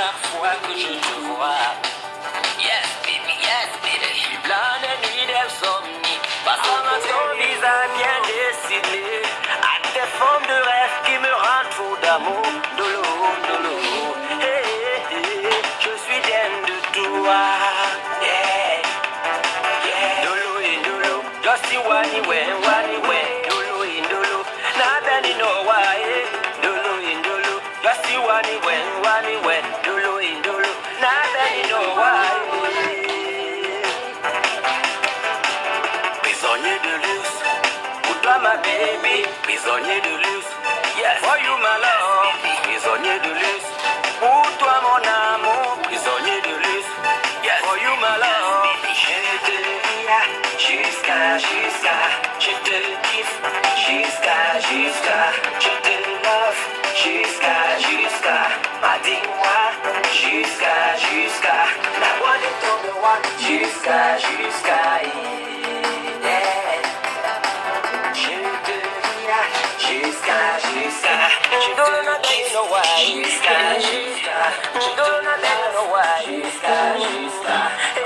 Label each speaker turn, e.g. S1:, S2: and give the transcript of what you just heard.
S1: chaque fois que je te vois. Yes, baby, yes, baby. Suis plein de nuits d'insomnie. Parce que ton visage bien dessiné. À tes formes de rêve qui me rendent fou d'amour. De l'eau, de l'eau. Hey, je suis de toi. In dolo. Just see wani when, wani. Nobody Prisonnier de luxe. Yes. For you my love. Prisonnier de luxe. Pour toi mon amour. Prisonnier de luxe. Yes. For you my love. Je te jusqu'à, jusqu'à. Je te kiffe. Jusqu'à, jusqu'à. Je te Jusqu'à, jusqu'à. Yeah. Je dirai jusqu'à, jusqu'à. Je te kiffe. Jusqu'à, jusqu'à. Je te love. Jusqu'à, jusqu'à.